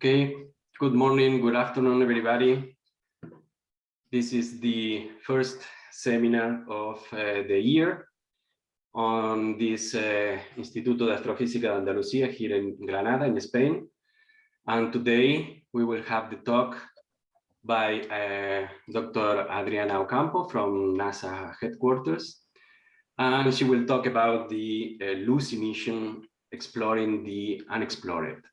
Okay, good morning, good afternoon, everybody. This is the first seminar of uh, the year on this uh, Instituto de Astrofísica de Andalucía here in Granada, in Spain. And today we will have the talk by uh, Dr. Adriana Ocampo from NASA headquarters. And she will talk about the uh, Lucy mission exploring the unexplored.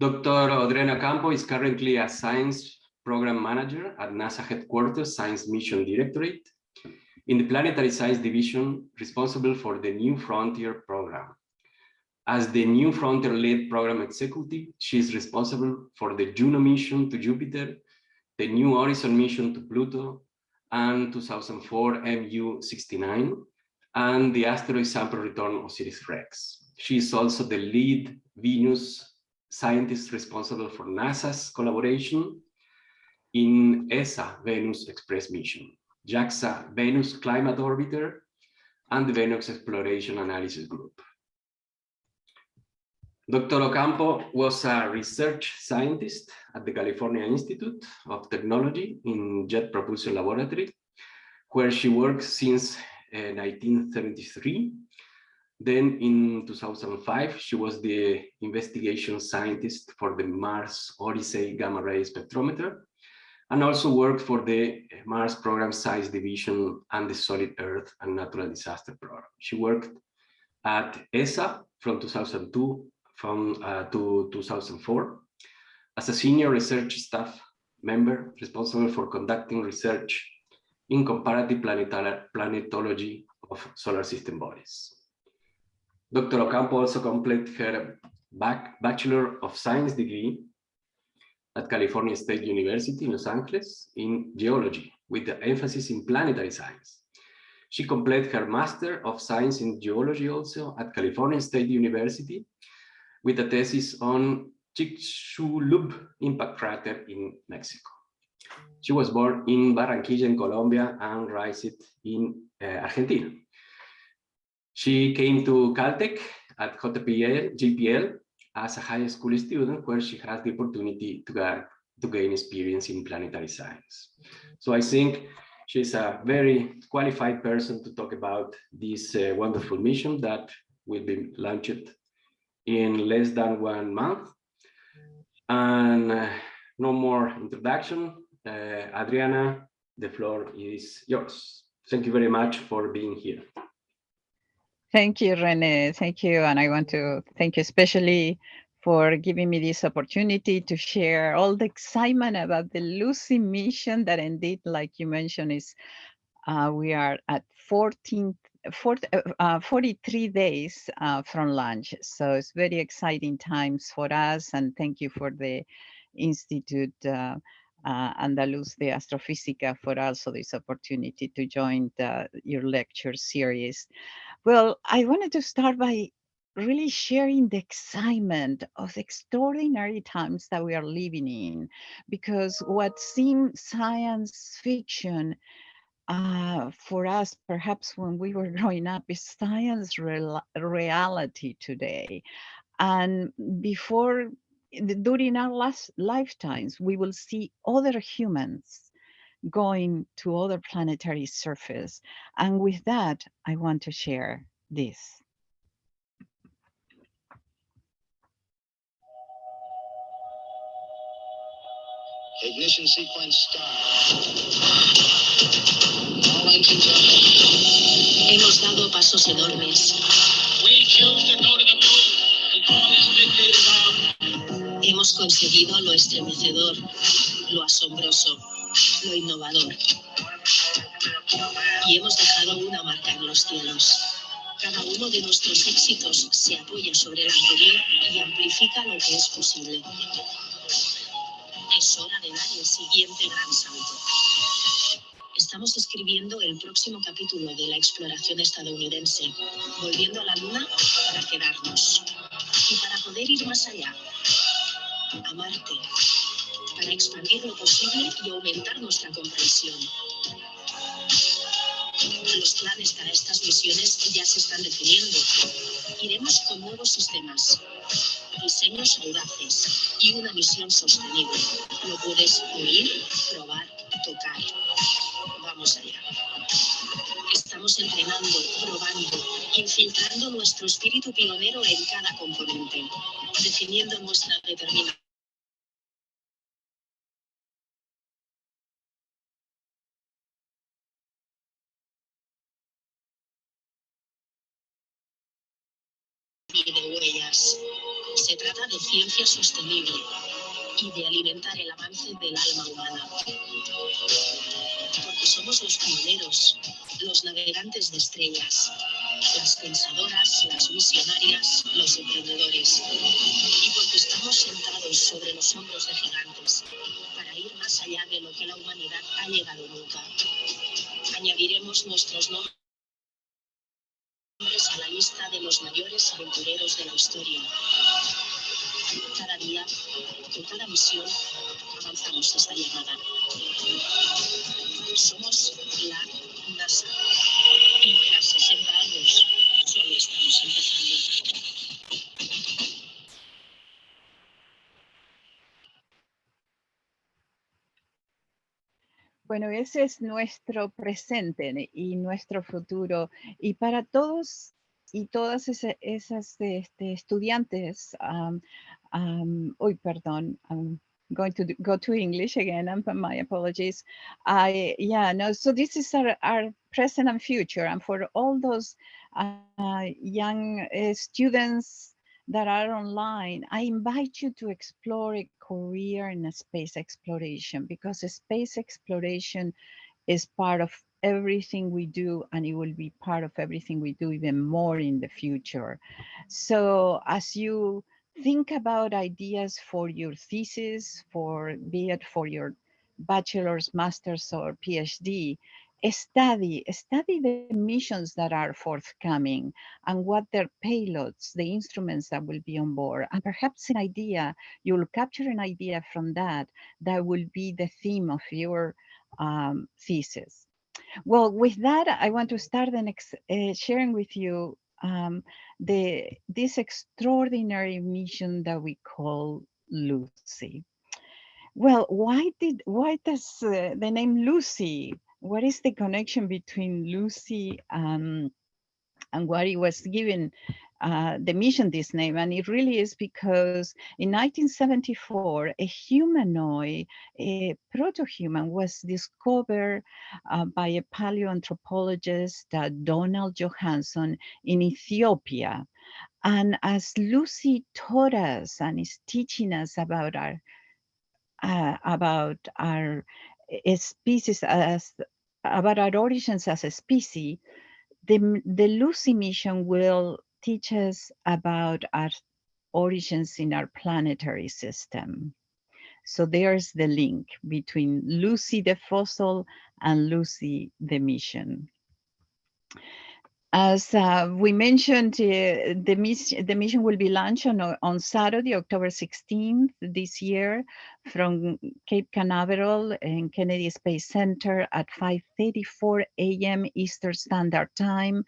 Dr. Adriana Ocampo is currently a science program manager at NASA headquarters Science Mission Directorate in the Planetary Science Division responsible for the New Frontier program. As the New Frontier lead program executive, she is responsible for the Juno mission to Jupiter, the New Horizon mission to Pluto, and 2004 MU69, and the asteroid sample return of OSIRIS-REx. She is also the lead Venus scientist responsible for NASA's collaboration in ESA Venus Express mission, JAXA Venus Climate Orbiter, and the Venus Exploration Analysis Group. Dr. Ocampo was a research scientist at the California Institute of Technology in Jet Propulsion Laboratory, where she worked since uh, 1973 then in 2005, she was the investigation scientist for the Mars Odyssey Gamma Ray Spectrometer and also worked for the Mars Program Science Division and the Solid Earth and Natural Disaster Program. She worked at ESA from 2002 from, uh, to 2004 as a senior research staff member responsible for conducting research in comparative planetology of solar system bodies. Dr. Ocampo also completed her back Bachelor of Science degree at California State University in Los Angeles in geology with the emphasis in planetary science. She completed her Master of Science in Geology also at California State University with a thesis on Chicxulub impact crater in Mexico. She was born in Barranquilla in Colombia and raised in uh, Argentina. She came to Caltech at JPL, JPL as a high school student where she has the opportunity to, get, to gain experience in planetary science. So I think she's a very qualified person to talk about this uh, wonderful mission that will be launched in less than one month. And uh, no more introduction. Uh, Adriana, the floor is yours. Thank you very much for being here. Thank you, Rene. Thank you. And I want to thank you especially for giving me this opportunity to share all the excitement about the Lucy mission that indeed, like you mentioned, is uh, we are at 14, 40, uh, 43 days uh, from launch. So it's very exciting times for us. And thank you for the Institute uh, uh, Andaluz de Astrofísica for also this opportunity to join the, your lecture series. Well, I wanted to start by really sharing the excitement of the extraordinary times that we are living in, because what seemed science fiction uh, for us, perhaps when we were growing up, is science real reality today. And before during our last lifetimes, we will see other humans going to other planetary surface. And with that, I want to share this. Ignition sequence start. All engines are Hemos dado pasos enormes. We choose to go to the moon and all is dictated Hemos conseguido lo estremecedor, lo asombroso, lo innovador. Y hemos dejado una marca en los cielos. Cada uno de nuestros éxitos se apoya sobre el anterior y amplifica lo que es posible. Es hora de dar el siguiente gran salto. Estamos escribiendo el próximo capítulo de la exploración estadounidense, volviendo a la Luna para quedarnos y para poder ir más allá a Marte para expandir lo posible y aumentar nuestra comprensión. Los planes para estas misiones ya se están definiendo. Iremos con nuevos sistemas, diseños audaces y una misión sostenible. Lo puedes oír, probar, tocar. Vamos allá. Estamos entrenando, probando, infiltrando nuestro espíritu pionero en cada componente, definiendo nuestra determinación huellas. Se trata de ciencia sostenible y de alimentar el avance del alma humana. Porque somos los pioneros, los navegantes de estrellas, las pensadoras, las visionarias, los emprendedores. Y porque estamos sentados sobre los hombros de gigantes para ir más allá de lo que la humanidad ha llegado nunca. Añadiremos nuestros nombres lista de los mayores aventureros de la historia. Cada día, con cada misión, avanzamos esta llamada. Somos la NASA. Y tras 60 años, solo estamos empezando. Bueno, ese es nuestro presente y nuestro futuro. Y para todos y todas ese- esas este, estudiantes, um, um, uy, perdón, I'm going to go to English again, and my apologies. I, yeah, no, so this is our, our present and future. And for all those uh, young uh, students that are online, I invite you to explore a career in space exploration because space exploration is part of everything we do and it will be part of everything we do even more in the future. So as you think about ideas for your thesis, for be it for your bachelor's, master's, or PhD, study, study the missions that are forthcoming and what their payloads, the instruments that will be on board. And perhaps an idea, you'll capture an idea from that, that will be the theme of your um, thesis. Well, with that, I want to start the next, uh, sharing with you um, the this extraordinary mission that we call Lucy. Well, why did why does uh, the name Lucy? What is the connection between Lucy and and what it was given uh, the mission this name? And it really is because in 1974, a humanoid, a proto-human, was discovered uh, by a paleoanthropologist, uh, Donald Johanson, in Ethiopia. And as Lucy taught us and is teaching us about our uh, about our species as about our origins as a species, the, the Lucy mission will teach us about our origins in our planetary system. So there's the link between Lucy the fossil and Lucy the mission. As uh, we mentioned, uh, the, mission, the mission will be launched on, on Saturday, October 16th this year from Cape Canaveral and Kennedy Space Center at 5.34 a.m. Eastern Standard Time.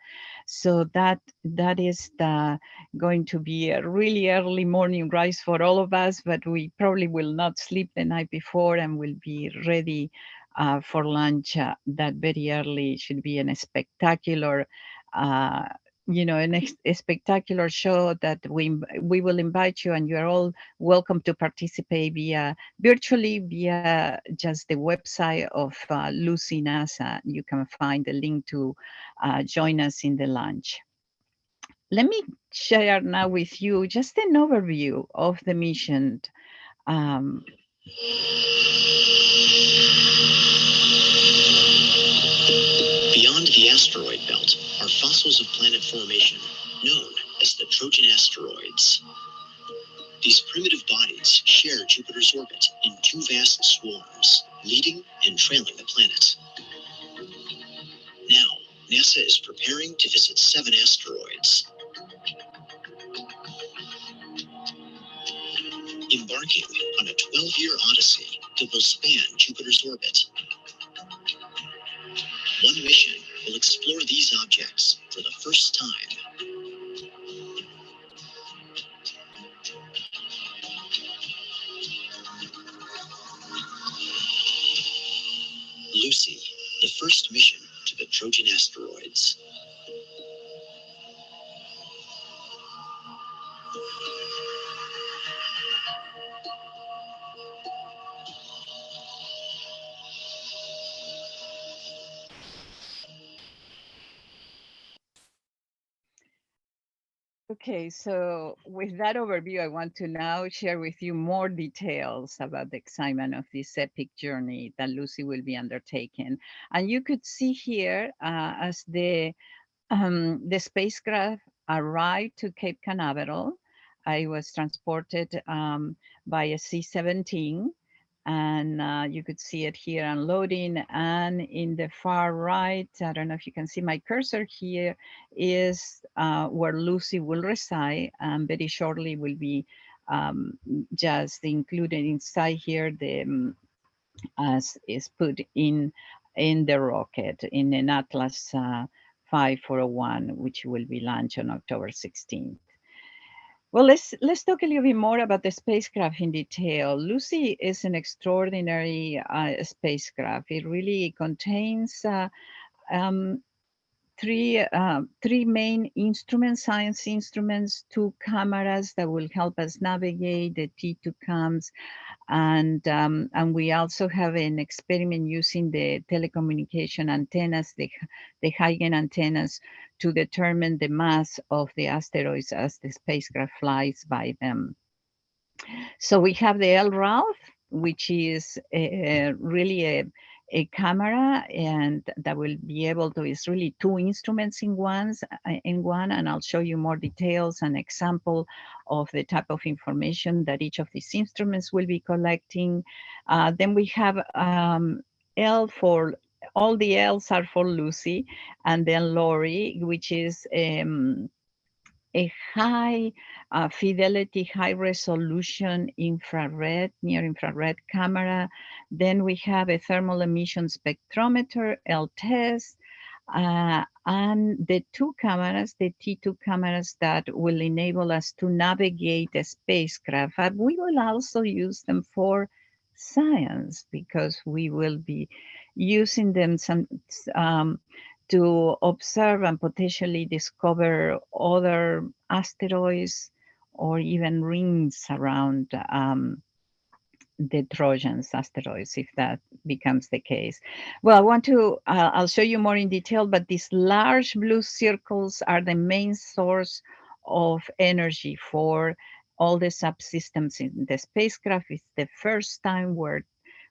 So that that is the, going to be a really early morning rise for all of us, but we probably will not sleep the night before and will be ready uh, for lunch uh, that very early. It should be a spectacular uh, you know, an a spectacular show that we we will invite you and you're all welcome to participate via virtually via just the website of uh, Lucy NASA. You can find the link to uh, join us in the lunch. Let me share now with you just an overview of the mission. Um, Beyond the asteroid belt are fossils of planet formation, known as the Trojan asteroids. These primitive bodies share Jupiter's orbit in two vast swarms, leading and trailing the planet. Now, NASA is preparing to visit seven asteroids. Embarking on a 12-year odyssey that will span Jupiter's orbit. One mission will explore these objects for the first time. Lucy, the first mission to the Trojan asteroids. Okay, so with that overview, I want to now share with you more details about the excitement of this epic journey that Lucy will be undertaking. And you could see here uh, as the, um, the spacecraft arrived to Cape Canaveral, I was transported um, by a C-17 and uh, you could see it here unloading. And in the far right i don't know if you can see my cursor here is uh, where lucy will reside and very shortly will be um, just included inside here the um, as is put in in the rocket in an atlas uh, 5401 which will be launched on october 16th well, let's let's talk a little bit more about the spacecraft in detail. Lucy is an extraordinary uh, spacecraft. It really contains uh, um, three uh, three main instruments, science instruments, two cameras that will help us navigate the T2 cams, and um, and we also have an experiment using the telecommunication antennas, the the high-gain antennas, to determine the mass of the asteroids as the spacecraft flies by them. So we have the L'Ralph, which is a, really a a camera and that will be able to, it's really two instruments in, ones, uh, in one, and I'll show you more details and example of the type of information that each of these instruments will be collecting. Uh, then we have um, L for, all the L's are for Lucy, and then LORRI, which is um, a high uh, fidelity, high resolution infrared, near infrared camera. Then we have a thermal emission spectrometer, LTES, uh, and the two cameras, the T2 cameras that will enable us to navigate the spacecraft. But we will also use them for science because we will be using them some um, to observe and potentially discover other asteroids or even rings around um, the Trojans asteroids, if that becomes the case. Well, I want to, uh, I'll show you more in detail, but these large blue circles are the main source of energy for all the subsystems in the spacecraft. It's the first time we're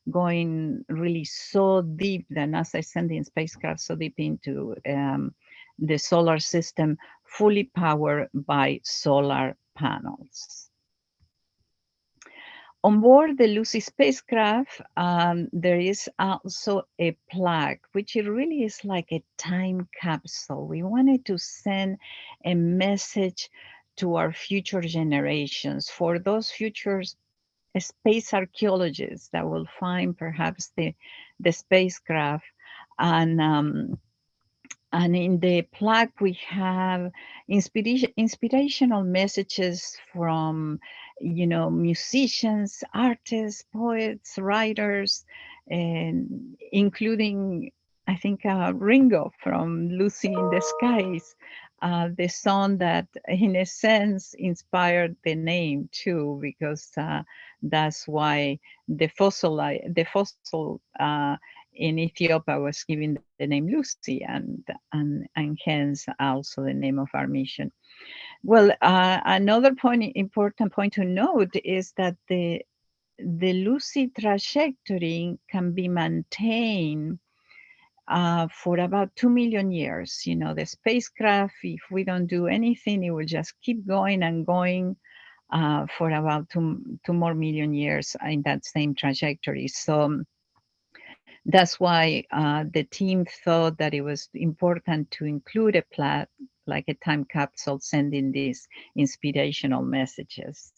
going really so deep, the NASA sending spacecraft so deep into um, the solar system, fully powered by solar panels. On board the Lucy spacecraft, um, there is also a plaque, which it really is like a time capsule. We wanted to send a message to our future generations, for those futures space archaeologists that will find perhaps the, the spacecraft. And, um, and in the plaque, we have inspiration, inspirational messages from, you know, musicians, artists, poets, writers, and including, I think, uh, Ringo from Lucy in the Skies, uh, the song that in a sense inspired the name too, because uh, that's why the fossil, the fossil uh, in Ethiopia was given the name Lucy and, and, and hence also the name of our mission. Well, uh, another point, important point to note is that the, the Lucy trajectory can be maintained uh, for about 2 million years. You know, the spacecraft, if we don't do anything, it will just keep going and going uh, for about two, two more million years in that same trajectory. So um, that's why uh, the team thought that it was important to include a plat like a time capsule sending these inspirational messages.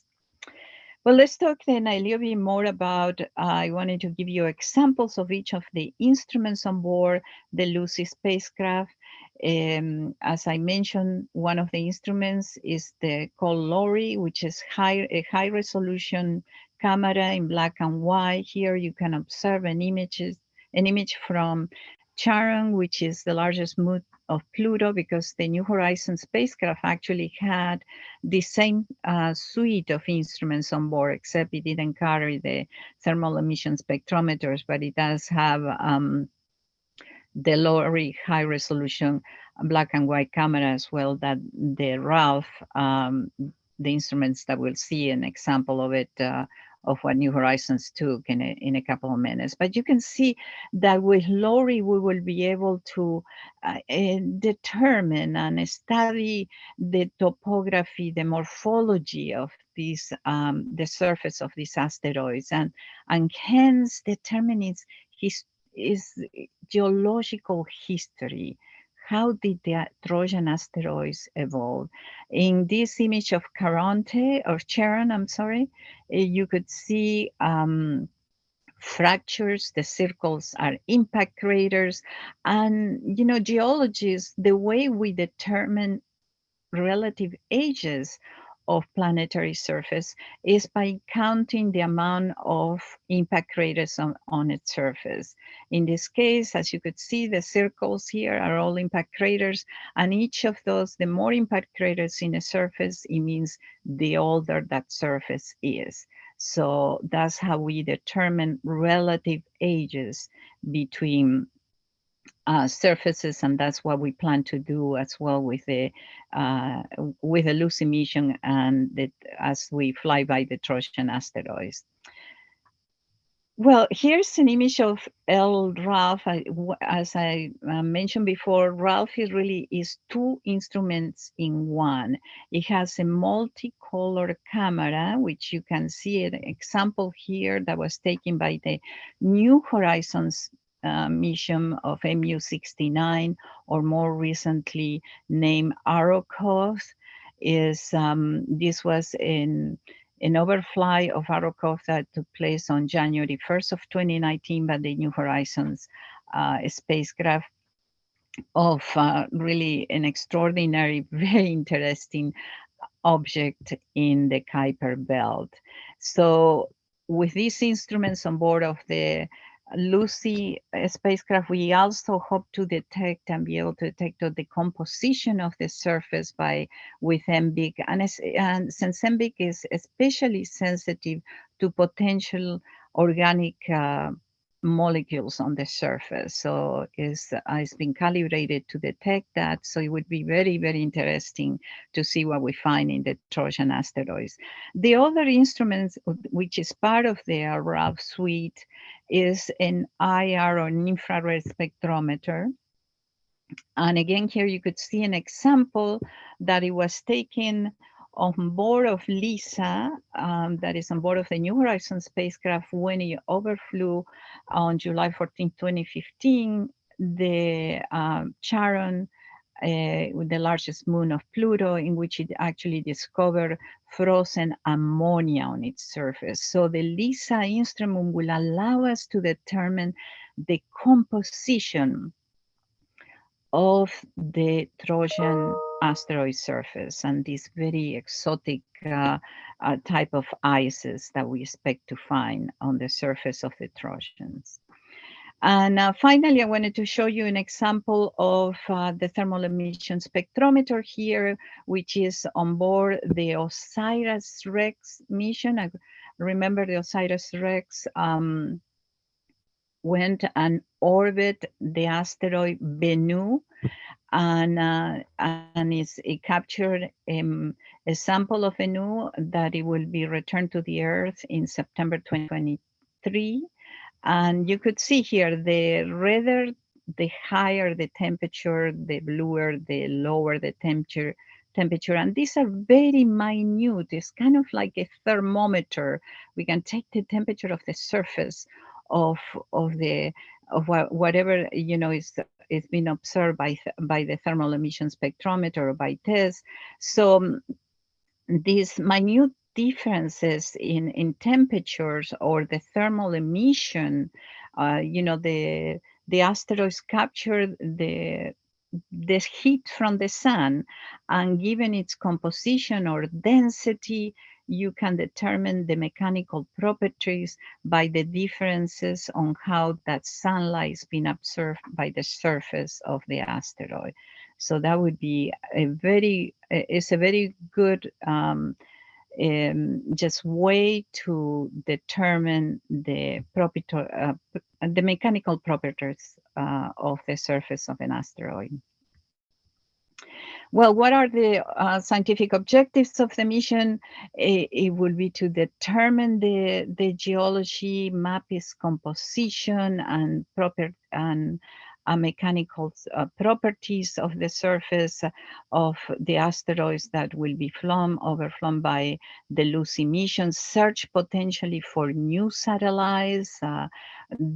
Well, let's talk then a little bit more about, uh, I wanted to give you examples of each of the instruments on board the Lucy spacecraft. Um, as I mentioned, one of the instruments is the called LORRI, which is high, a high resolution camera in black and white. Here you can observe an image, an image from Charon, which is the largest moon of Pluto, because the New Horizons spacecraft actually had the same uh, suite of instruments on board, except it didn't carry the thermal emission spectrometers, but it does have um, the LORRI high resolution black and white camera as well that the RALPH, um, the instruments that we'll see an example of it uh, of what New Horizons took in a, in a couple of minutes. But you can see that with LORRI, we will be able to uh, uh, determine and study the topography, the morphology of these, um, the surface of these asteroids, and, and hence determine its, his, geological history how did the Trojan asteroids evolve? In this image of Caronte, or Charon, I'm sorry, eh, you could see um, fractures, the circles are impact craters, and you know, geologists, the way we determine relative ages of planetary surface is by counting the amount of impact craters on, on its surface. In this case, as you could see, the circles here are all impact craters, and each of those, the more impact craters in a surface, it means the older that surface is. So that's how we determine relative ages between uh, surfaces, and that's what we plan to do as well with the uh, with the Lucy mission and that as we fly by the Trojan asteroids. Well, here's an image of L'Ralph. As I uh, mentioned before, RALPH is really is two instruments in one. It has a multicolor camera, which you can see an example here that was taken by the New Horizons uh, mission of MU69 or more recently named Arrokoth is um, this was in an overfly of Arrokoth that took place on January 1st of 2019 by the New Horizons uh, spacecraft of uh, really an extraordinary, very interesting object in the Kuiper belt. So with these instruments on board of the Lucy spacecraft, we also hope to detect and be able to detect the composition of the surface by with MVIC. And, and since MVIC is especially sensitive to potential organic uh, molecules on the surface. So it's, uh, it's been calibrated to detect that. So it would be very, very interesting to see what we find in the Trojan asteroids. The other instruments, which is part of the RALPH suite, is an IR or an infrared spectrometer. And again, here you could see an example that it was taken on board of LEISA, um, that is on board of the New Horizons spacecraft when it overflew on July 14, 2015, the um, Charon, uh, the largest moon of Pluto, in which it actually discovered frozen ammonia on its surface. So the LEISA instrument will allow us to determine the composition of the Trojan asteroid surface and this very exotic uh, uh, type of ices that we expect to find on the surface of the Trojans. And uh, finally, I wanted to show you an example of uh, the thermal emission spectrometer here, which is on board the OSIRIS-REx mission. I remember the OSIRIS-REx um, went and orbit the asteroid Bennu and uh, and it captured um, a sample of Bennu that it will be returned to the Earth in September 2023. And you could see here the redder, the higher the temperature, the bluer, the lower the temperature, temperature. And these are very minute. It's kind of like a thermometer. We can take the temperature of the surface of of the of whatever you know is is being observed by by the thermal emission spectrometer or by TESS. So um, these minute differences in in temperatures or the thermal emission, uh, you know the the asteroids capture the the heat from the sun and given its composition or density you can determine the mechanical properties by the differences on how that sunlight is being absorbed by the surface of the asteroid. So that would be a very, it's a very good um, um, just way to determine the property, uh, the mechanical properties uh, of the surface of an asteroid. Well, what are the uh, scientific objectives of the mission? It, it, will be to determine the, the geology, map its composition and proper and mechanical uh, properties of the surface of the asteroids that will be flown, overflown by the Lucy mission, search potentially for new satellites. Uh,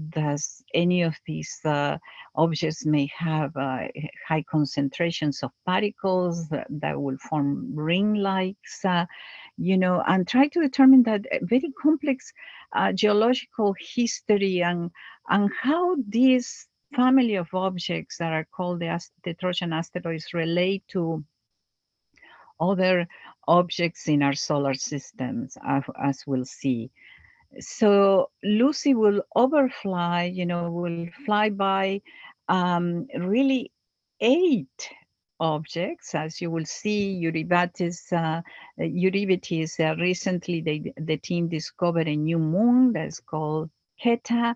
does any of these uh, objects may have high concentrations of particles that, that will form ring-likes, you know, and try to determine that very complex geological history and, and how these family of objects that are called the, the Trojan asteroids relate to other objects in our solar systems, as, we'll see. So Lucy will overfly, you know, will fly by um, really eight objects, as you will see, Eurybates, uh, Eurybates uh, recently they, the team discovered a new moon that's called Queta,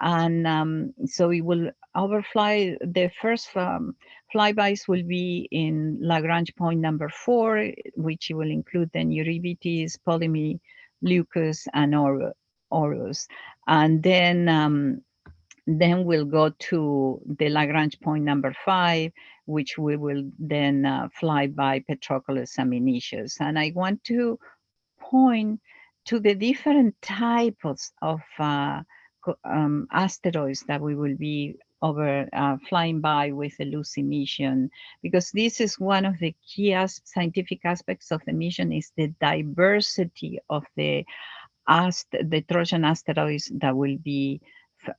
and um, so we will overfly the first um, flybys will be in Lagrange point number four, which will include then Eurybates, Polymele, Leucus, and Orus. And then um, then we'll go to the Lagrange point number five, which we will then uh, fly by Patroclus and Menoetius. And I want to point to the different types of uh, um, asteroids that we will be over uh, flying by with the Lucy mission, because this is one of the key as scientific aspects of the mission is the diversity of the the Trojan asteroids that will be,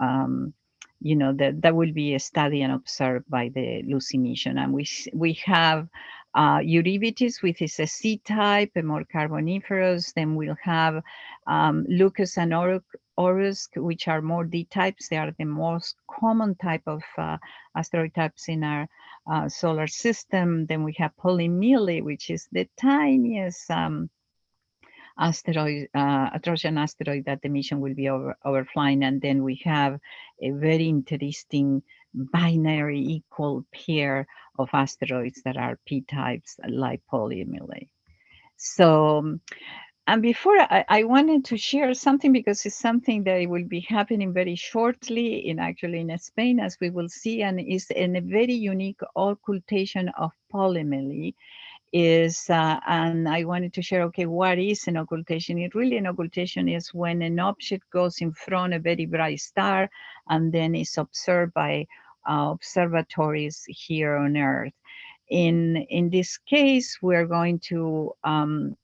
um, you know, that, that will be studied and observed by the Lucy mission. And we, we have uh, Eurybates, which is a C-type, a more carboniferous. Then we'll have um, Leucus and Orus, which are more D-types. They are the most common type of uh, asteroid types in our uh, solar system. Then we have Polymele, which is the tiniest um, asteroid, uh, Trojan asteroid that the mission will be over, overflying. And then we have a very interesting binary equal pair of asteroids that are p-types like Polymele. So, and before I, I, wanted to share something because it's something that will be happening very shortly in actually in Spain, as we will see, and is in a very unique occultation of Polymele is, uh, and I wanted to share, okay, what is an occultation? It really, an occultation is when an object goes in front of a very bright star and then is observed by uh, observatories here on Earth. In, in this case, we're going to, um,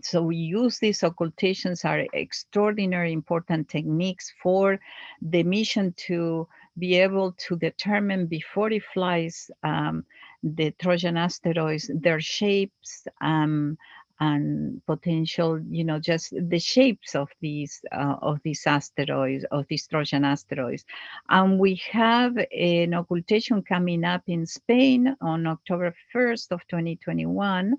so we use these occultations are extraordinary important techniques for the mission to be able to determine before it flies um, the Trojan asteroids, their shapes, um, and potential, you know, just the shapes of these uh, of these asteroids, of these Trojan asteroids. And we have an occultation coming up in Spain on October 1st of 2021.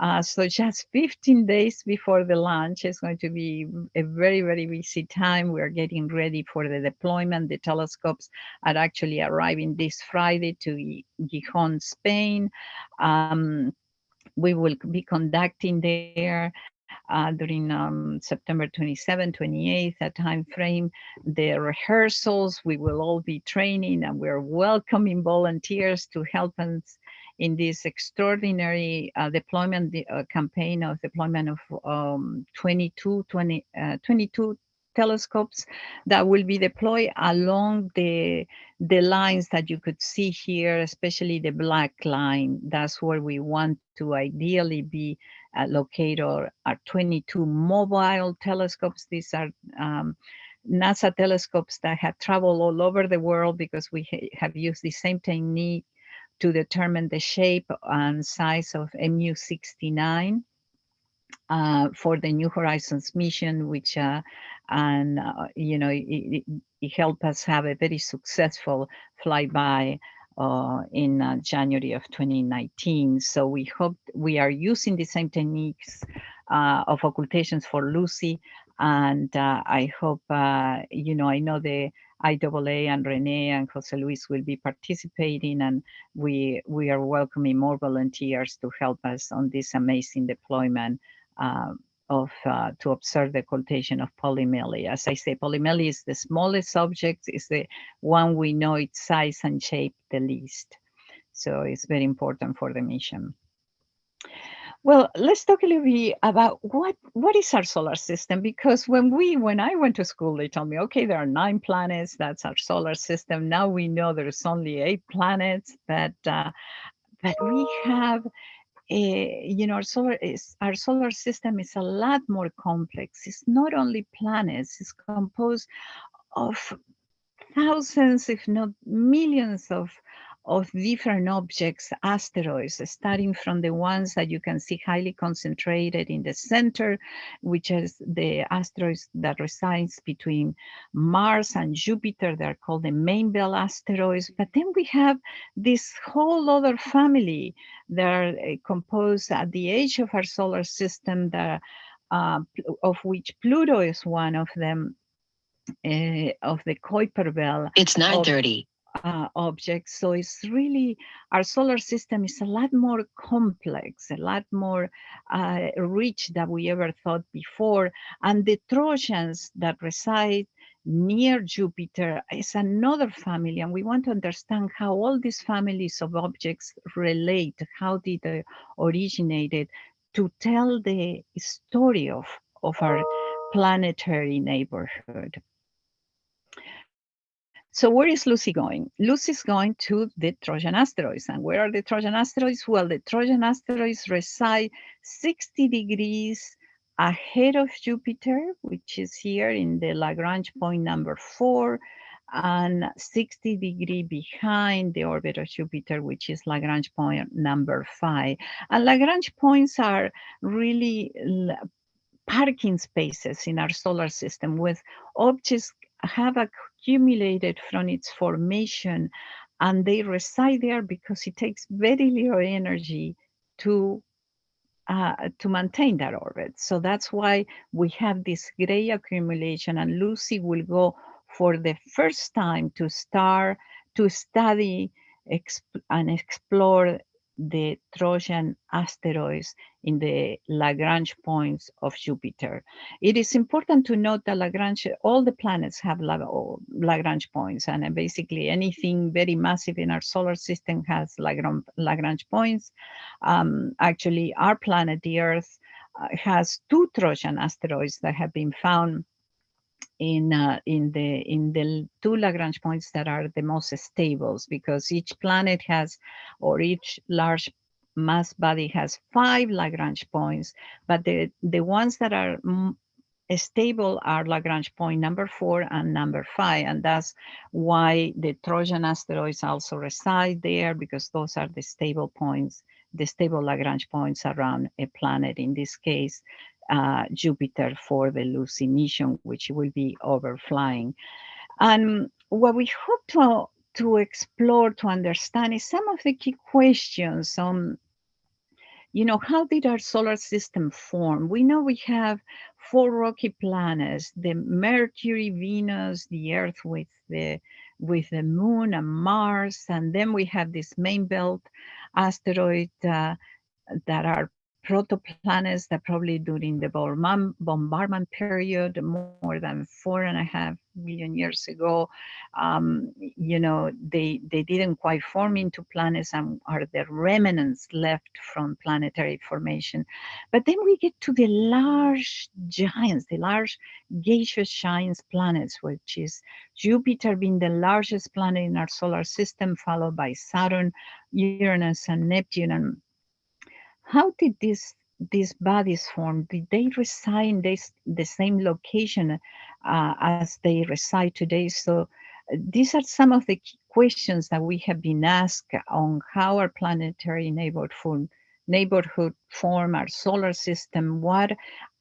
Uh, so just 15 days before the launch, it's going to be a very, very busy time. We're getting ready for the deployment. The telescopes are actually arriving this Friday to Gijon, Spain. Um, we will be conducting there uh, during um, September 27, 28, that time frame, the rehearsals, we will all be training and we're welcoming volunteers to help us in this extraordinary uh, deployment uh, campaign of deployment of um, 22, 20, uh, 22 telescopes that will be deployed along the, the lines that you could see here, especially the black line. That's where we want to ideally be uh, located are 22 mobile telescopes. These are um, NASA telescopes that have traveled all over the world because we ha have used the same technique to determine the shape and size of MU69 uh, for the New Horizons mission, which uh, and uh, you know it, it, helped us have a very successful flyby uh, in uh, January of 2019. So we hope we are using the same techniques uh, of occultations for Lucy, and I hope you know I know the IAA and Rene and Jose Luis will be participating and we we are welcoming more volunteers to help us on this amazing deployment uh, of uh, to observe the occultation of Polymele. As I say, Polymele is the smallest object, is the one we know its size and shape the least. So it's very important for the mission. Well, let's talk a little bit about what what is our solar system because when we when I went to school, they told me, okay, there are nine planets. That's our solar system. Now we know there's only eight planets, but uh, but we have uh, you know, our solar is our solar system is a lot more complex. It's not only planets; it's composed of thousands, if not millions, of of different objects, asteroids, starting from the ones that you can see highly concentrated in the center, which is the asteroids that resides between Mars and Jupiter. They're called the main belt asteroids. But then we have this whole other family that are uh, composed at the edge of our solar system that uh, of which Pluto is one of them, uh, of the Kuiper belt. It's 9.30 uh, objects. So it's really, our solar system is a lot more complex, a lot more uh, rich than we ever thought before. And the Trojans that reside near Jupiter is another family. And we want to understand how all these families of objects relate, how did they originated to tell the story of, of our planetary neighborhood. So where is Lucy going? Lucy's going to the Trojan asteroids. And where are the Trojan asteroids? Well, the Trojan asteroids reside 60 degrees ahead of Jupiter, which is here in the Lagrange point number four, and 60 degree behind the orbit of Jupiter, which is Lagrange point number five. And Lagrange points are really parking spaces in our solar system with objects have accumulated from its formation and they reside there because it takes very little energy to uh, to maintain that orbit. So that's why we have this gray accumulation and Lucy will go for the first time to start to study exp and explore the Trojan asteroids in the Lagrange points of Jupiter. It is important to note that Lagrange, all the planets have Lagrange points and basically anything very massive in our solar system has Lagrange points. Um, actually, our planet, the Earth, uh, has two Trojan asteroids that have been found in uh, in the in the two Lagrange points that are the most stable because each planet has or each large mass body has five Lagrange points, but the the ones that are stable are Lagrange point number four and number five, and that's why the Trojan asteroids also reside there because those are the stable points, the stable Lagrange points around a planet. In this case, uh, Jupiter for the Lucy mission, which will be overflying. And what we hope to, to explore, to understand is some of the key questions on, you know, how did our solar system form? We know we have four rocky planets, the Mercury, Venus, the Earth with the with the moon and Mars, and then we have this main belt asteroid uh, that are protoplanets that probably during the bombardment period, more than four and a half million years ago, um, you know, they, they didn't quite form into planets and are the remnants left from planetary formation. But then we get to the large giants, the large gaseous giants planets, which is Jupiter being the largest planet in our solar system, followed by Saturn, Uranus, and Neptune. And how did this these bodies form? Did they reside in this, the same location uh, as they reside today? So uh, these are some of the questions that we have been asked on how our planetary neighborhood neighborhood form our solar system? What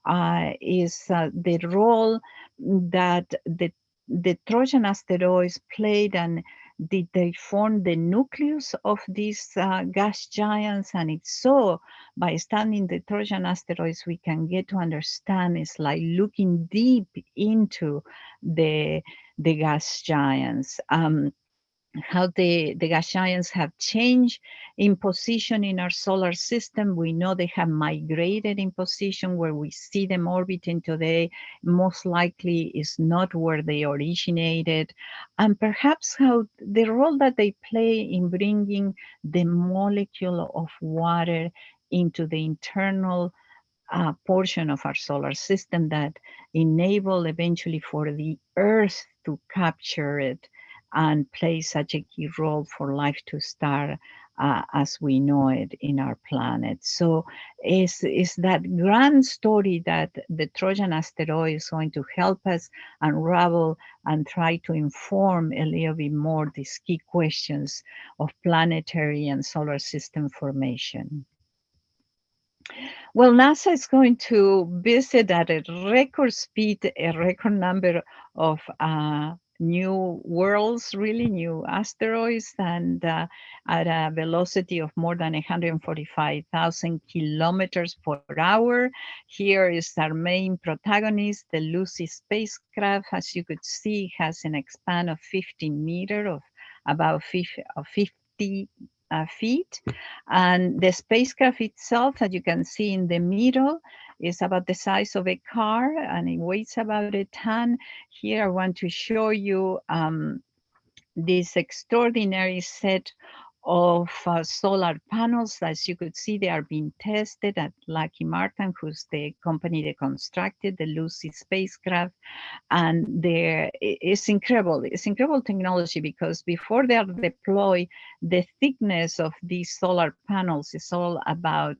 uh, is uh, the role that the, the Trojan asteroids played and did they form the nucleus of these uh, gas giants? And if so, by studying the Trojan asteroids, we can get to understand it's like looking deep into the, the gas giants. Um, how the, the gas giants have changed in position in our solar system. We know they have migrated in position where we see them orbiting today, most likely is not where they originated. And perhaps how the role that they play in bringing the molecule of water into the internal uh, portion of our solar system that enable eventually for the earth to capture it and play such a key role for life to start uh, as we know it in our planet. So is it's that grand story that the Trojan asteroid is going to help us unravel and try to inform a little bit more these key questions of planetary and solar system formation. Well, NASA is going to visit at a record speed, a record number of uh, new worlds, really new asteroids, and uh, at a velocity of more than 145,000 kilometers per hour. Here is our main protagonist, the Lucy spacecraft. As you could see, has an span of 15 meters, of about 50 uh, feet. And the spacecraft itself, as you can see in the middle, is about the size of a car and it weighs about a ton. Here I want to show you um, this extraordinary set of uh, solar panels. As you could see, they are being tested at Lockheed Martin, who's the company that constructed the Lucy spacecraft. And there, it's incredible. It's incredible technology because before they are deployed, the thickness of these solar panels is all about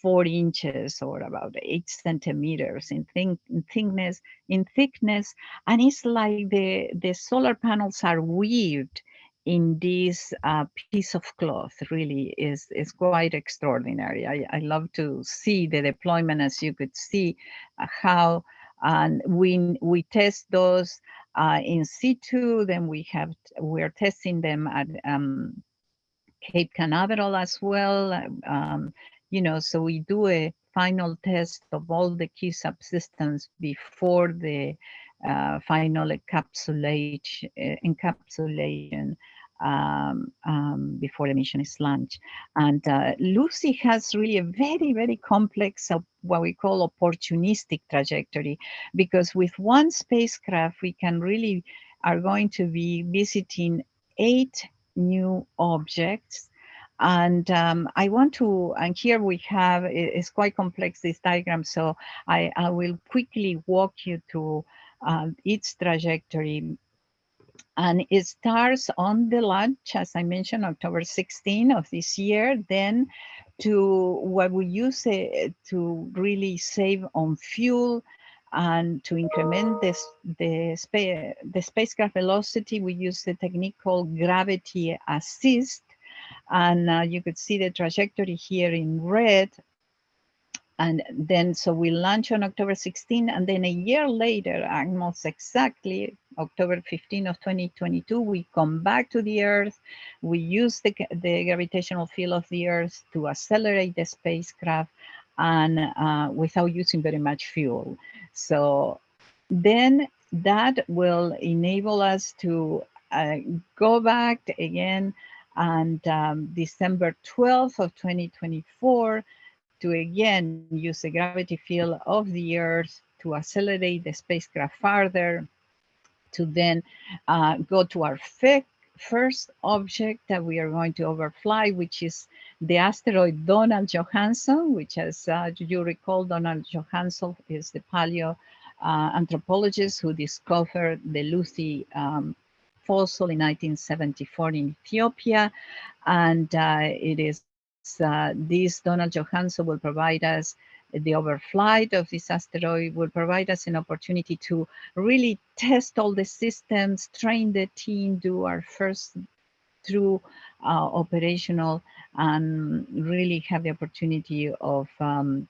four inches or about eight centimeters in, in thickness, in thickness, and it's like the the solar panels are weaved in this uh, piece of cloth. Really, is is quite extraordinary. I, I love to see the deployment, as you could see, uh, how and we we test those uh, in situ. Then we have we're testing them at um, Cape Canaveral as well. Um, you know, so we do a final test of all the key subsystems before the uh, final uh, encapsulation um, um, before the mission is launched. And uh, Lucy has really a very, very complex, uh, what we call opportunistic trajectory, because with one spacecraft, we can really are going to be visiting eight new objects and um, I want to, and here we have, it's quite complex, this diagram, so I, I will quickly walk you through uh, its trajectory. And it starts on the launch, as I mentioned, October 16 of this year, then to what we use it to really save on fuel and to increment this, the, spa the spacecraft velocity, we use the technique called gravity assist and uh, you could see the trajectory here in red. And then, so we launch on October 16, and then a year later, almost exactly, October 15 of 2022, we come back to the Earth. We use the, the gravitational field of the Earth to accelerate the spacecraft and uh, without using very much fuel. So then that will enable us to uh, go back again and um, December 12th of 2024 to again use the gravity field of the Earth to accelerate the spacecraft farther, to then uh, go to our first object that we are going to overfly, which is the asteroid Donald Johanson, which as uh, you recall, Donald Johanson is the paleo uh, anthropologist who discovered the Lucy um, fossil in 1974 in Ethiopia. And uh, it is uh, this Donald Johanson will provide us the overflight of this asteroid will provide us an opportunity to really test all the systems, train the team, do our first through uh, operational and really have the opportunity of um,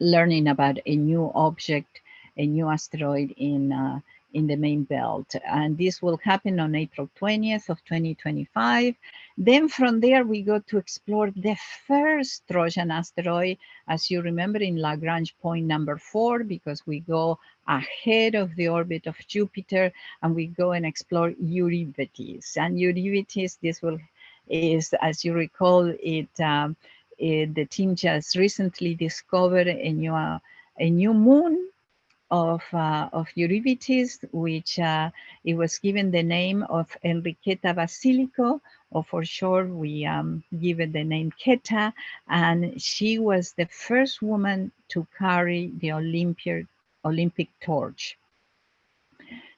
learning about a new object, a new asteroid in uh, in the main belt. And this will happen on April 20th of 2025. Then from there, we go to explore the first Trojan asteroid, as you remember in Lagrange point number four, because we go ahead of the orbit of Jupiter and we go and explore Eurybates. And Eurybates, this will is, as you recall, it, um, it the team just recently discovered a new, uh, a new moon of, uh, of Eurybates, which uh, it was given the name of Enriqueta Basilio, or for short, we um, give it the name Queta, and she was the first woman to carry the Olympic, Olympic torch.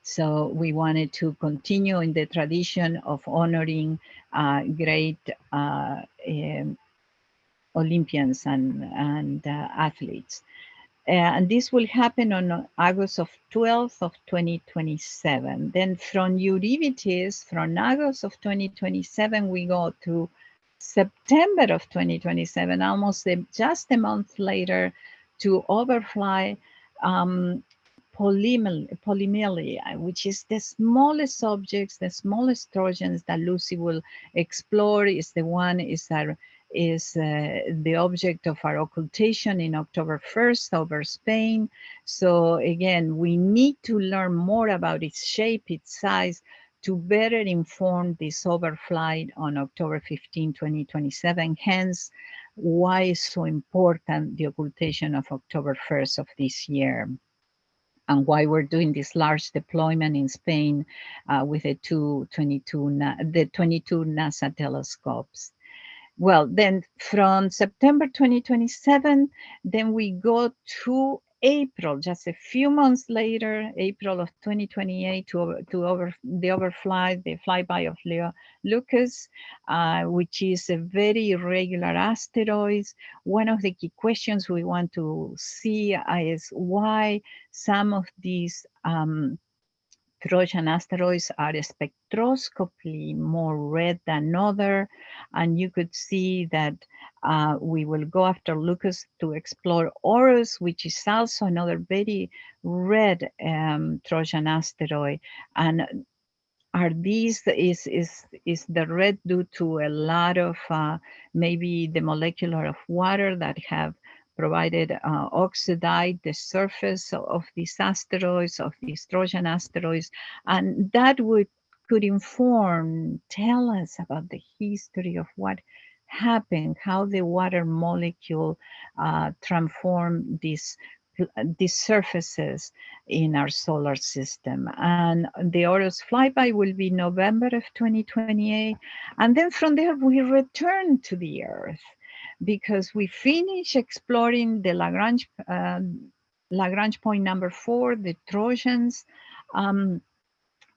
So we wanted to continue in the tradition of honoring uh, great uh, um, Olympians and, and uh, athletes. Uh, and this will happen on August of 12th of 2027. Then from Eurybates, from August of 2027, we go to September of 2027, almost just a month later, to overfly um, Polymele, which is the smallest objects, the smallest Trojans that Lucy will explore is the one is our is uh, the object of our occultation in October 1st over Spain. So again, we need to learn more about its shape, its size, to better inform this overflight on October 15, 2027. Hence, why is so important the occultation of October 1st of this year and why we're doing this large deployment in Spain uh, with the two 22, the 22 NASA telescopes well, then from September 2027, then we go to April, just a few months later, April of 2028, to, over, to over the overfly, the flyby of Leo Lucas, uh, which is a very irregular asteroid. One of the key questions we want to see is why some of these um, Trojan asteroids are spectroscopically more red than other, and you could see that uh, we will go after Leucus to explore Orus, which is also another very red um, Trojan asteroid. And are these, is, is, is the red due to a lot of uh, maybe the molecular of water that have provided uh, oxidized the surface of these asteroids, of these Trojan asteroids, and that would could inform, tell us about the history of what happened, how the water molecule uh, transformed these these surfaces in our solar system. And the Orus flyby will be November of 2028. And then from there, we return to the Earth because we finish exploring the Lagrange, uh, Lagrange point number four, the Trojans um,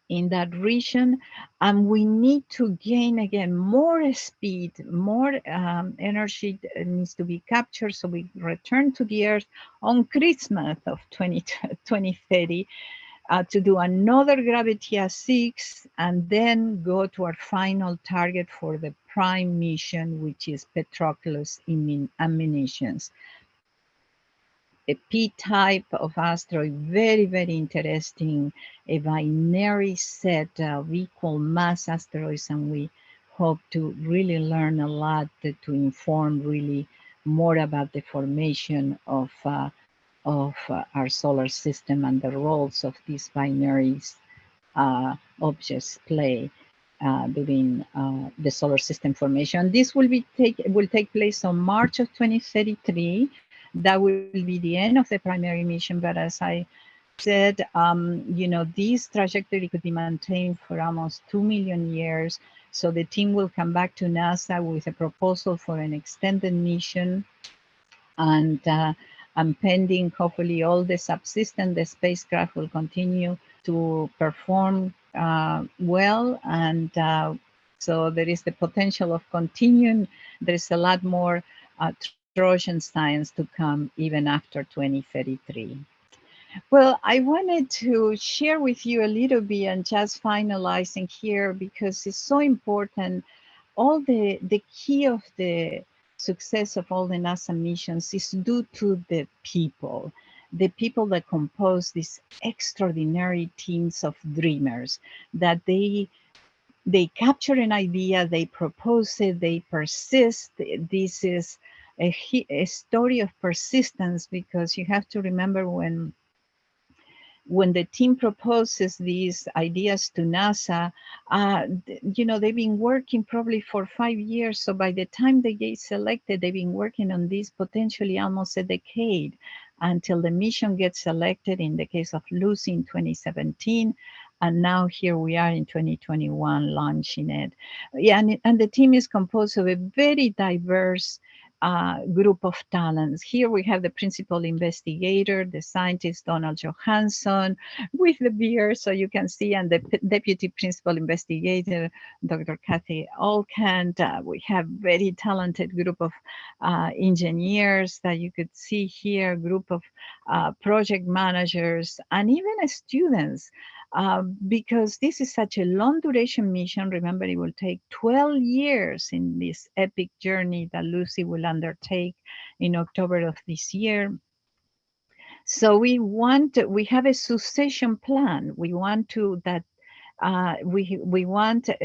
in that region. And we need to gain again more speed, more um, energy needs to be captured. So we return to the Earth on Christmas of 20, 2030 uh, to do another gravity assist and then go to our final target for the prime mission, which is Patroclus Menoetius. A P-type of asteroid, very, very interesting, a binary set of equal mass asteroids, and we hope to really learn a lot to, to inform really more about the formation of uh, of uh, our solar system and the roles of these binaries uh, objects play uh, during uh, the solar system formation. This will be take will take place on March of 2033. That will be the end of the primary mission. But as I said, um, you know, this trajectory could be maintained for almost two million years. So the team will come back to NASA with a proposal for an extended mission. And uh, and pending hopefully all the subsystem, the spacecraft will continue to perform uh, well. And uh, so there is the potential of continuing. There's a lot more uh, Trojan science to come even after 2033. Well, I wanted to share with you a little bit and just finalizing here because it's so important. All the, the key of the success of all the NASA missions is due to the people, the people that compose these extraordinary teams of dreamers, that they they capture an idea, they propose it, they persist. This is a, a story of persistence because you have to remember when when the team proposes these ideas to NASA, uh, you know, they've been working probably for five years. So by the time they get selected, they've been working on this potentially almost a decade until the mission gets selected in the case of Lucy in 2017. And now here we are in 2021 launching it. Yeah, and, and the team is composed of a very diverse uh, group of talents. Here we have the principal investigator, the scientist Donald Johanson with the beard, so you can see, and the deputy principal investigator, Dr. Cathy Olkin. Uh, we have very talented group of uh, engineers that you could see here, group of uh, project managers, and even students um, because this is such a long duration mission. Remember, it will take 12 years in this epic journey that Lucy will undertake in October of this year. So we want, we have a succession plan. We want to that uh, we we want uh,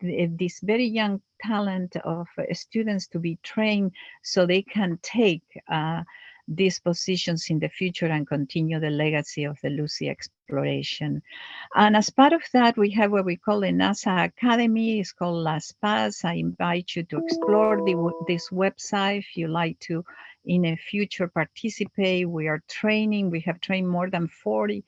this very young talent of uh, students to be trained so they can take uh, these positions in the future and continue the legacy of the Lucy exploration. And as part of that, we have what we call a NASA Academy. It's called Las Paz. I invite you to explore the, this website if you like to in a future participate. We are training. We have trained more than 40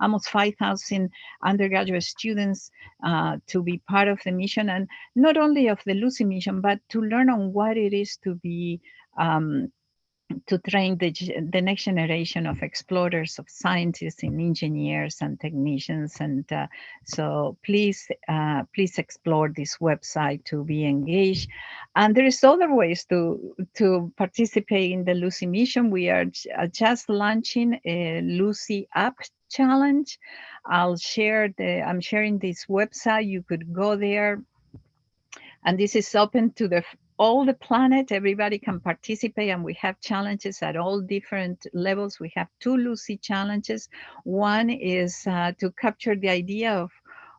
almost 5,000 undergraduate students uh, to be part of the mission and not only of the Lucy mission, but to learn on what it is to be um, to train the, the next generation of explorers, of scientists and engineers and technicians. And uh, so please, uh, please explore this website to be engaged. And there is other ways to, to participate in the Lucy mission. We are uh, just launching a Lucy app challenge. I'll share the, I'm sharing this website. You could go there and this is open to the all the planet, everybody can participate and we have challenges at all different levels. We have two Lucy challenges. One is uh, to capture the idea of,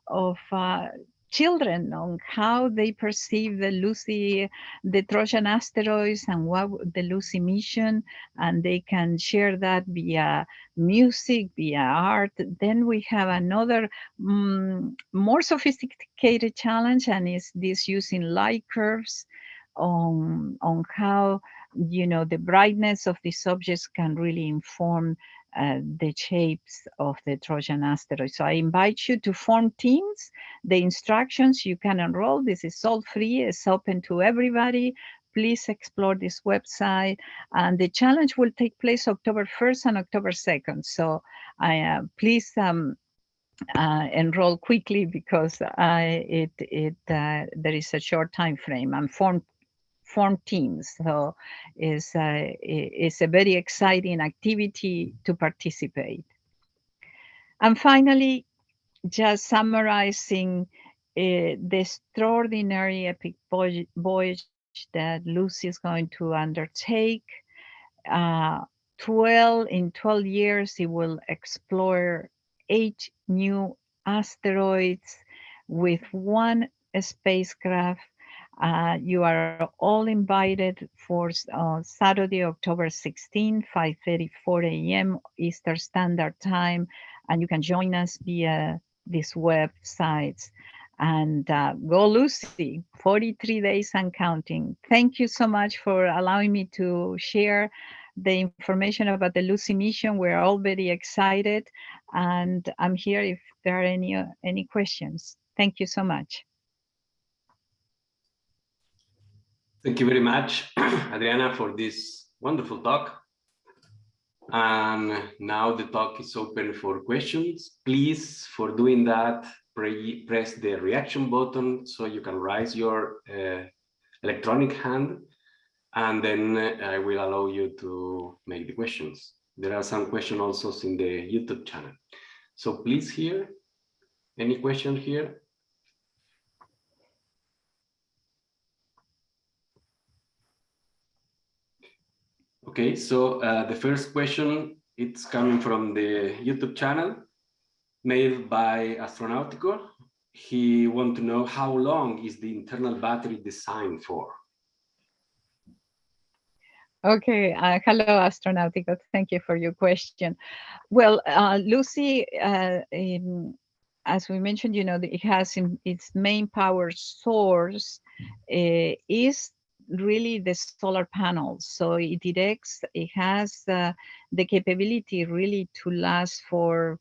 of uh, children on how they perceive the Lucy, the Trojan asteroids and what the Lucy mission, and they can share that via music, via art. Then we have another um, more sophisticated challenge, and is this using light curves on, on how, you know, the brightness of these objects can really inform uh, the shapes of the Trojan asteroid. So I invite you to form teams. The instructions you can enroll. This is all free. It's open to everybody. Please explore this website. And the challenge will take place October 1st and October 2nd. So I uh, please um, uh, enroll quickly because it it uh, there is a short time frame and form form teams. So it's, uh, it's a very exciting activity to participate. And finally, just summarizing uh, the extraordinary epic voyage that Lucy is going to undertake. Uh, 12 in 12 years, it will explore eight new asteroids with one spacecraft uh, you are all invited for uh, Saturday, October 16, 5.34 a.m. Eastern Standard Time, and you can join us via these websites. And uh, go Lucy, 43 days and counting. Thank you so much for allowing me to share the information about the Lucy mission. We're all very excited, and I'm here if there are any, any questions. Thank you so much. Thank you very much, Adriana, for this wonderful talk. And now the talk is open for questions. Please, for doing that, pre press the reaction button so you can raise your uh, electronic hand, and then uh, I will allow you to make the questions. there are some questions also in the YouTube channel. So please here, any question here? Okay, so uh, the first question, it's coming from the YouTube channel made by Astronautico. He want to know how long is the internal battery designed for? Okay, uh, hello, Astronautico. Thank you for your question. Well, uh, Lucy, uh, in, as we mentioned, you know, it has in, its main power source uh, is really the solar panels. So it directs, it has uh, the capability really to last for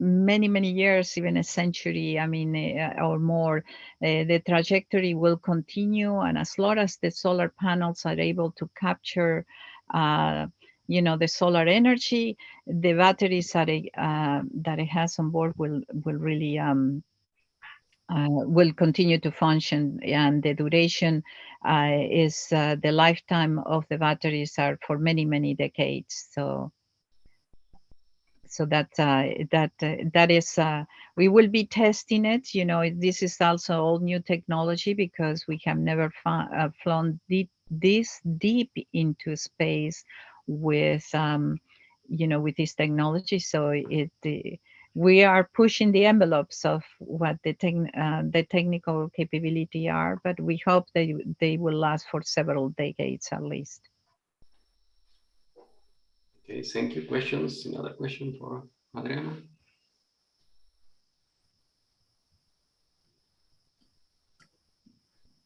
many, many years, even a century, I mean, uh, or more, uh, the trajectory will continue. And as long as the solar panels are able to capture, uh, you know, the solar energy, the batteries that it, uh, that it has on board will, will really, um, uh, will continue to function and the duration uh, is uh, the lifetime of the batteries are for many many decades. So so that uh, that uh, that is uh, we will be testing it. You know this is also all new technology because we have never flown deep, this deep into space with um, you know with this technology. So it we are pushing the envelopes of what the, uh, the technical capability are, but we hope they, they will last for several decades at least. Okay, thank you. Questions? Another question for Adriana?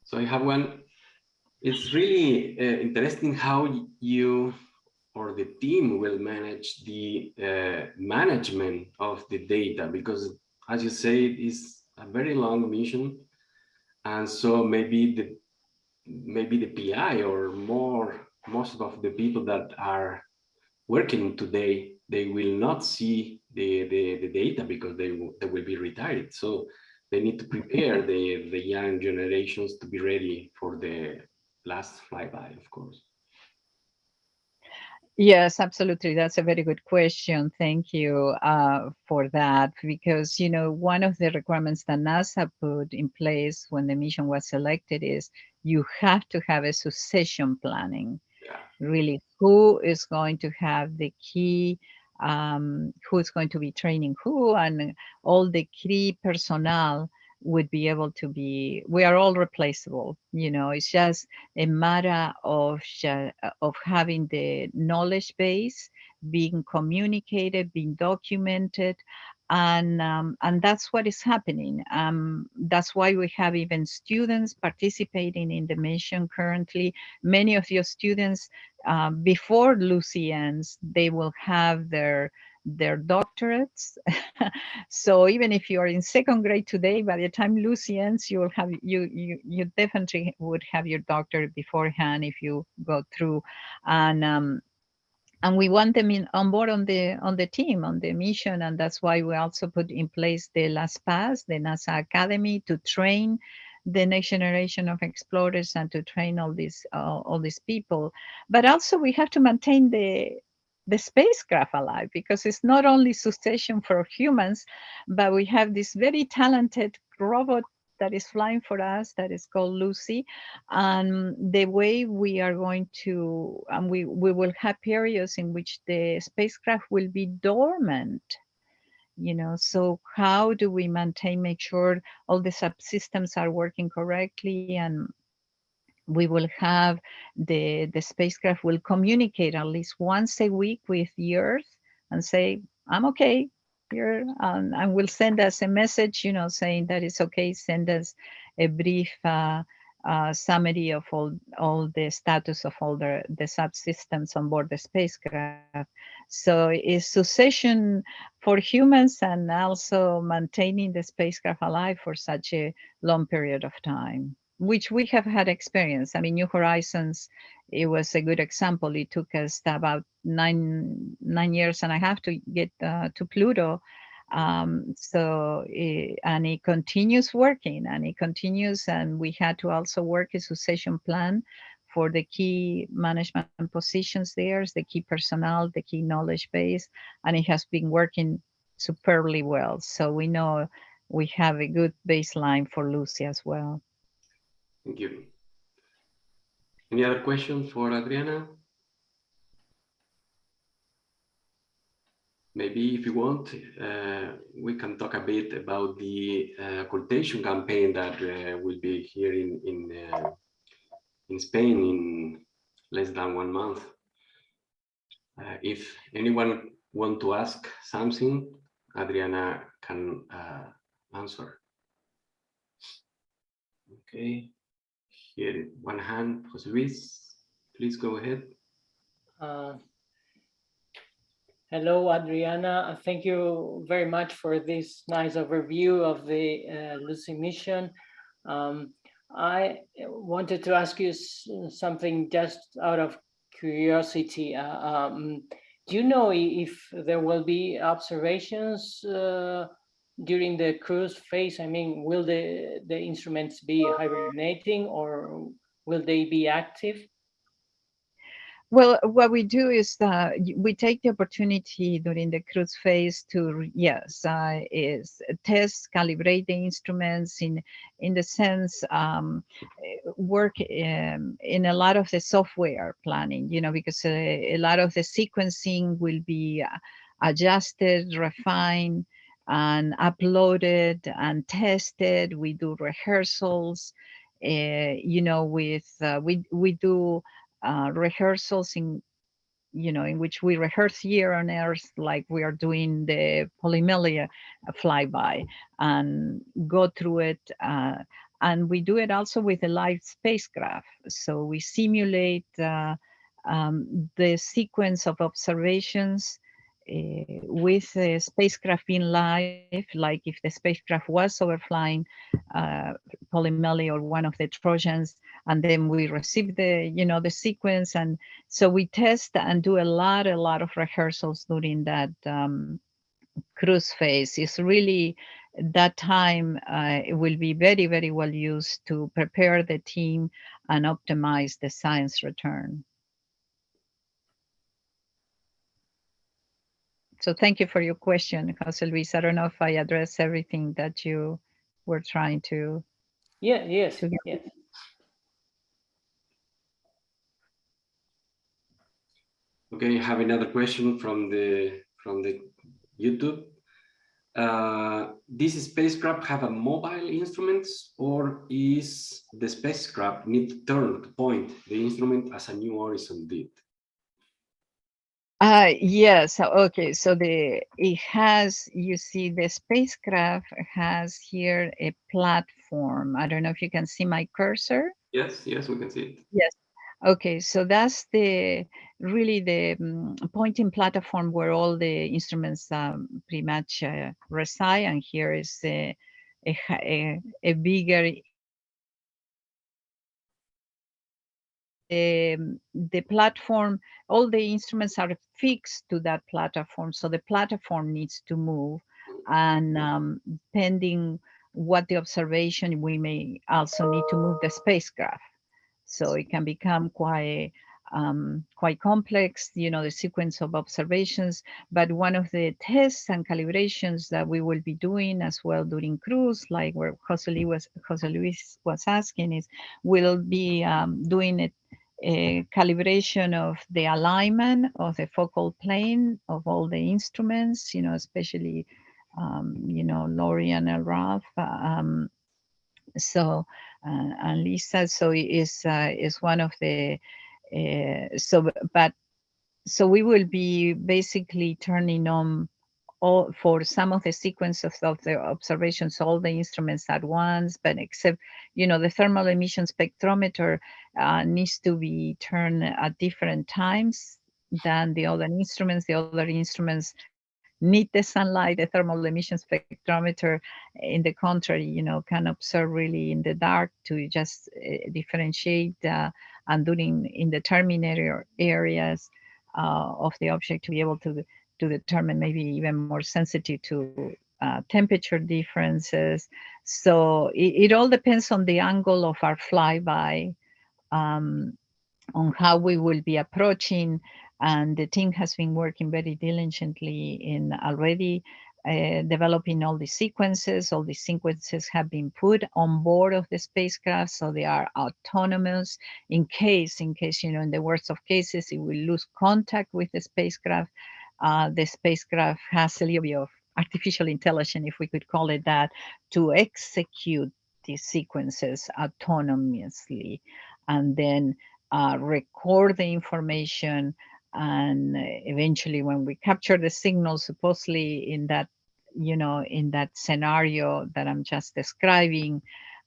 So I have one. It's really uh, interesting how you or the team will manage the uh, management of the data because as you say it is a very long mission. And so maybe the maybe the pi or more most of the people that are working today they will not see the the, the data because they they will be retired. So they need to prepare the the young generations to be ready for the last flyby of course Yes, absolutely. That's a very good question. Thank you uh, for that. Because, you know, one of the requirements that NASA put in place when the mission was selected is you have to have a succession planning. Yeah. Really, who is going to have the key, um, who is going to be training who, and all the key personnel would be able to be we are all replaceable you know it's just a matter of of having the knowledge base being communicated being documented and um, and that's what is happening. Um, that's why we have even students participating in the mission currently. Many of your students uh, before lucy ends they will have their their doctorates. so even if you are in second grade today, by the time Lucy ends, you will have you you you definitely would have your doctorate beforehand if you go through, and um, and we want them in on board on the on the team on the mission, and that's why we also put in place the L'SPACE, the NASA Academy, to train the next generation of explorers and to train all these uh, all these people. But also we have to maintain the the spacecraft alive because it's not only succession for humans, but we have this very talented robot that is flying for us that is called Lucy. And the way we are going to, and we, we will have periods in which the spacecraft will be dormant you know so how do we maintain make sure all the subsystems are working correctly and we will have the, the spacecraft will communicate at least once a week with the Earth and say, I'm okay here, um, and will send us a message, you know, saying that it's okay, send us a brief uh, uh, summary of all, all the status of all the, the subsystems on board the spacecraft. So it's succession for humans and also maintaining the spacecraft alive for such a long period of time which we have had experience. I mean, New Horizons, it was a good example. It took us about nine nine years and a half to get uh, to Pluto. Um, so, it, and it continues working and it continues. And we had to also work a succession plan for the key management positions there, the key personnel, the key knowledge base, and it has been working superbly well. So we know we have a good baseline for Lucy as well. Thank you. Any other questions for Adriana? Maybe if you want, uh, we can talk a bit about the uh, campaign that uh, will be here in in, uh, in Spain in less than one month. Uh, if anyone want to ask something, Adriana can uh, answer. Okay, here one hand, Jose Luis, please go ahead. Hello, Adriana. Thank you very much for this nice overview of the uh, Lucy mission. Um, I wanted to ask you something just out of curiosity. Uh, um, do you know if there will be observations uh, during the cruise phase? I mean, will the, the instruments be hibernating or will they be active? Well, what we do is uh, we take the opportunity during the cruise phase to, yes, uh, is test, calibrate the instruments in in the sense um, work um, in a lot of the software planning, you know, because a, a lot of the sequencing will be uh, adjusted, refined, and uploaded and tested. We do rehearsals, uh, you know, with uh, we we do uh, rehearsals in you know in which we rehearse here on earth like we are doing the Polymele flyby and go through it uh, and we do it also with a live spacecraft so we simulate uh, um, the sequence of observations with the spacecraft being live, like if the spacecraft was overflying uh, Polymele or one of the Trojans, and then we receive the, you know, the sequence. And so we test and do a lot, a lot of rehearsals during that um, cruise phase. It's really that time uh, will be very, very well used to prepare the team and optimize the science return. So thank you for your question, Jose Luis. I don't know if I addressed everything that you were trying to. Yeah, yes, to yes. Okay, I have another question from the from the YouTube. Uh, this spacecraft have a mobile instruments or is the spacecraft need to turn to point the instrument as a new horizon did? Uh, yes. Okay. So the it has you see the spacecraft has here a platform. I don't know if you can see my cursor. Yes. Yes, we can see it. Yes. Okay. So that's the really the um, pointing platform where all the instruments um, pretty much uh, reside, and here is a a, a, a bigger the, the platform, all the instruments are fixed to that platform. So the platform needs to move and um, pending what the observation, we may also need to move the spacecraft. So it can become quite um, quite complex, you know, the sequence of observations. But one of the tests and calibrations that we will be doing as well during cruise, like where Jose Luis was, Jose Luis was asking, is we'll be um, doing it a calibration of the alignment of the focal plane of all the instruments, you know, especially, um, you know, LORRI and Ralph. Um, so, uh, and LEISA, so is uh, is one of the, uh, so, but, so we will be basically turning on all for some of the sequences of the observations, all the instruments at once, but except, you know, the thermal emission spectrometer uh, needs to be turned at different times than the other instruments. The other instruments need the sunlight, the thermal emission spectrometer, in the contrary, you know, can observe really in the dark to just uh, differentiate uh, and doing in the terminator areas uh, of the object to be able to to determine maybe even more sensitive to uh, temperature differences. So it, it, all depends on the angle of our flyby. Um, on how we will be approaching and the team has been working very diligently in already uh, developing all the sequences. All the sequences have been put on board of the spacecraft, so they are autonomous. In case, in case, you know, in the worst of cases, it will lose contact with the spacecraft. Uh, the spacecraft has a little bit of artificial intelligence, if we could call it that, to execute these sequences autonomously and then uh, record the information and eventually when we capture the signal supposedly in that you know in that scenario that i'm just describing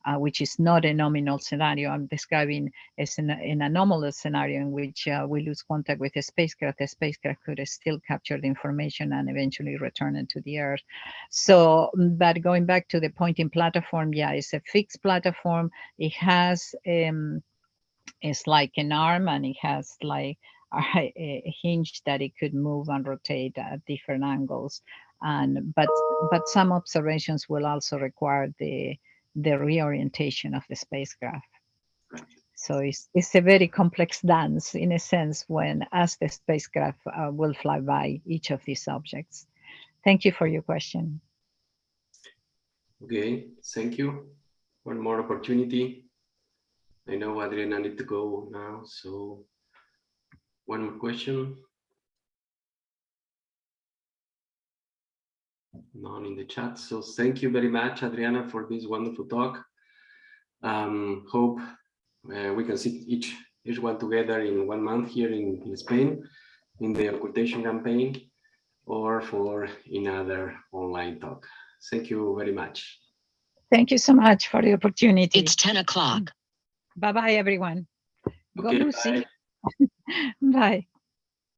uh, which is not a nominal scenario. I'm describing as an, an anomalous scenario in which uh, we lose contact with the spacecraft the spacecraft could still capture the information and eventually return it to the earth. So but going back to the pointing platform yeah it's a fixed platform. It has um it's like an arm and it has like a, a hinge that it could move and rotate at different angles. And but but some observations will also require the the reorientation of the spacecraft. So it's, it's a very complex dance in a sense when as the spacecraft uh, will fly by each of these objects. Thank you for your question. Okay, thank you. One more opportunity. I know Adriana need to go now, so one more question. None in the chat. So thank you very much, Adriana, for this wonderful talk. Um, hope uh, we can see each each one together in one month here in, in Spain in the occultation campaign or for another online talk. Thank you very much. Thank you so much for the opportunity. It's 10 o'clock. Bye-bye, everyone. Go Lucy. bye. Bye.